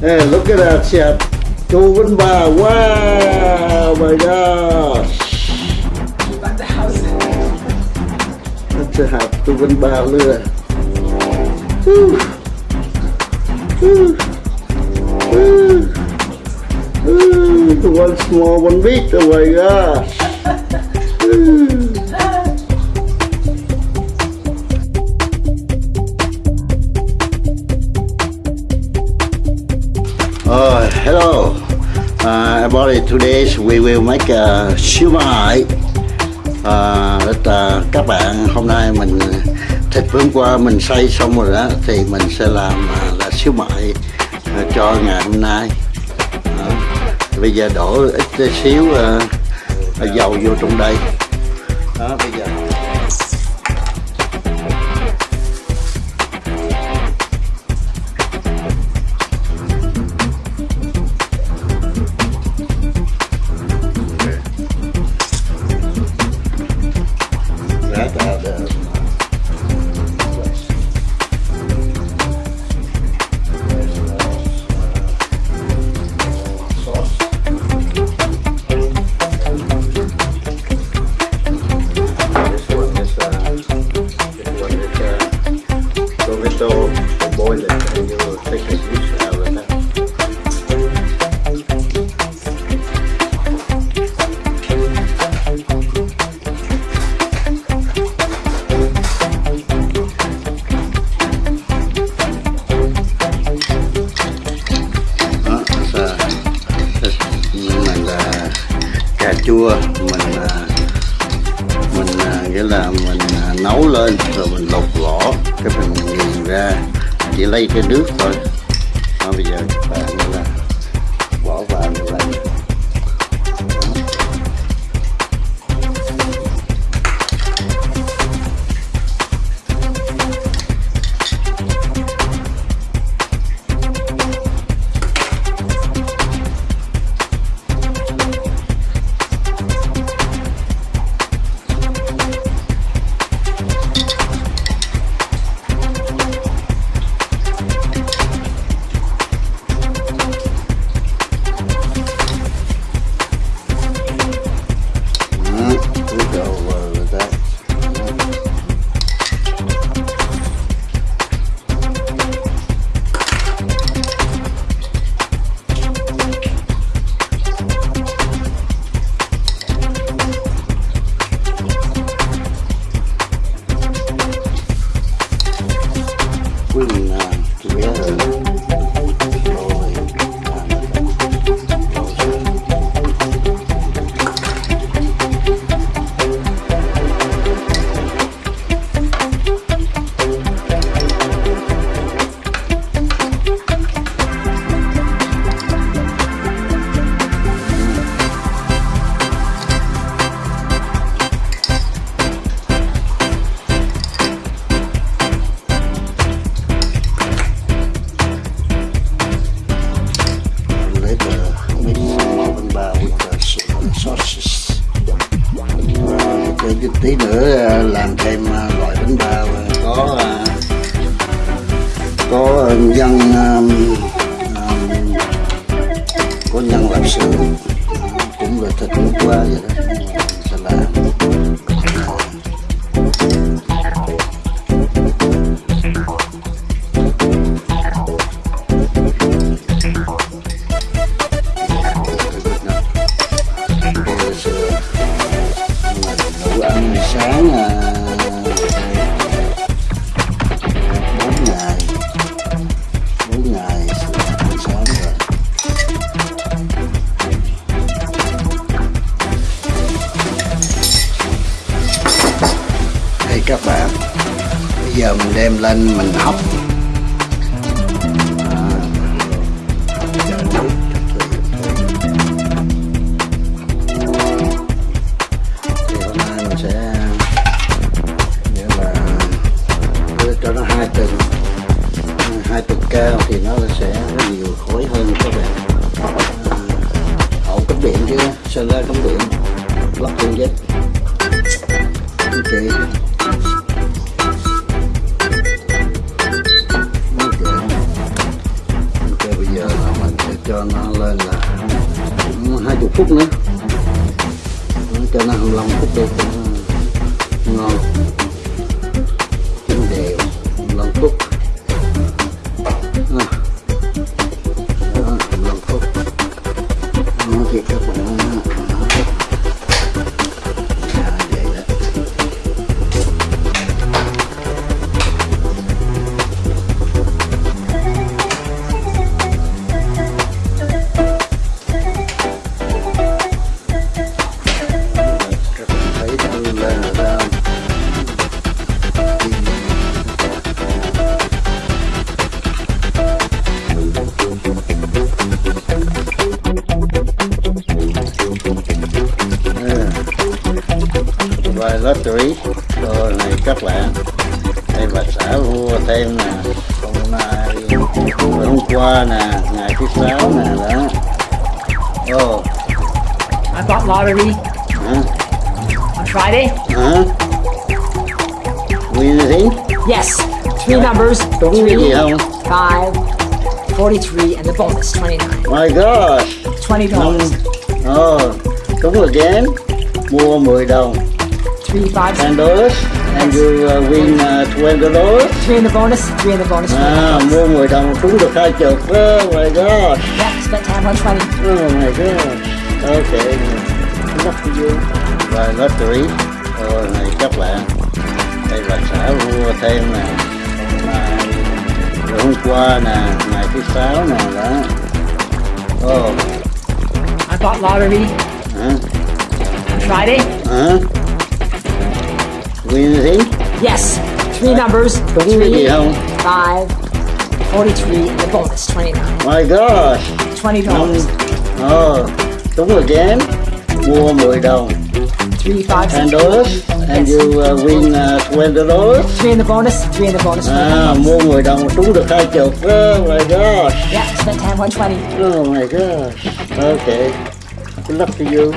Hey, look at that. Chu Vinh Ba. Wow, my gosh. About the house. That's a hạt Chu Vinh Ba lừa. Woo. One small, one big. Oh my gosh. Uh, hello, uh, everybody. Today we will make a siêu mai. Uh, that, là các bạn hôm nay mình thịt bữa hôm qua mình xay xong rồi đó thì mình sẽ làm uh, là xíu mại uh, à, cho ngày hôm nay Uh, bây giờ đổ ít xíu uh, dầu vô trong đây đó bây giờ boil it and you will take a dish out of that. mình là à, cà chua, mình à, mình à, nghĩa là mình nấu lên, rồi mình lột vỏ cái mình nghiền ra chỉ lấy cái nước thôi. Đó, bây giờ các bạn là bỏ vào như completely có à, đây các bạn. Bây giờ mình đem lên mình hấp. Chờ mình sẽ nghĩa là cho nó hai tầng. Hai tầng cao thì nó sẽ nhiều khối hơn các bạn. À, hậu cắm điện chứ sơn ra cắm điện lắp điện dây chị phút nữa. Đó, cho nó 25 phút đi cho nó ngon. Lottery rồi này các bạn đây bà xã mua thêm nè hôm nay hôm qua nè ngày thứ sáu nè đó. Ồ. I bought lottery hả? On Friday. hả? Win anything Yes, three numbers, Đúng gì không? five, 43, and the bonus, 29. my gosh. $20. năm ồ đúng again mua 10 đồng Three, five, 10 dollars and you uh, win uh, 20 dollars three in the bonus, three in the bonus, 20 à mua 10 đồng trúng được hai chục oh my gosh Yeah, spent time on 20. Oh my god. Okay. Luck to you. Và lottery. Rồi này các bạn. Đây bà xã mua thêm nè. Rồi hôm qua nè, ngày thứ sáu nè đó. Ồ, I bought lottery hả? on Friday. Hả? Win? Yes, three numbers, three, không? five, 43, and the bonus, 29. My gosh. $20. Năm. Ồ, đúng again. Mua 10 đồng. Three, five, 10 dollars. And you uh, win uh, 20 dollars. three in the bonus, three in the bonus, 20. À, mua 10 đồng trúng được hai chục. Oh my gosh. Yeah, spent time on 20. Oh my gosh. Okay. Good luck to you.